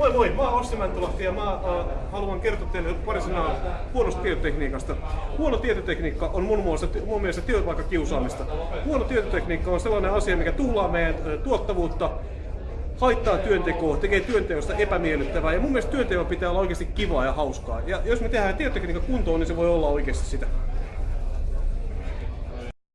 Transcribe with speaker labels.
Speaker 1: Moi moi, mä oon Ossi Mäntylahti ja mä äh, haluan kertoa teille pari sanaa huonosta tietotekniikasta. Huono tietotekniikka on mun, muassa, mun mielestä työpaikkakiusaamista. Huono tietotekniikka on sellainen asia, mikä tuhlaa meidän äh, tuottavuutta, haittaa työntekoa, tekee työnteosta epämiellyttävää. Ja mun mielestä työnteon pitää olla oikeasti kivaa ja hauskaa. Ja jos me tehdään tietotekniikka kuntoon, niin se voi olla oikeasti sitä.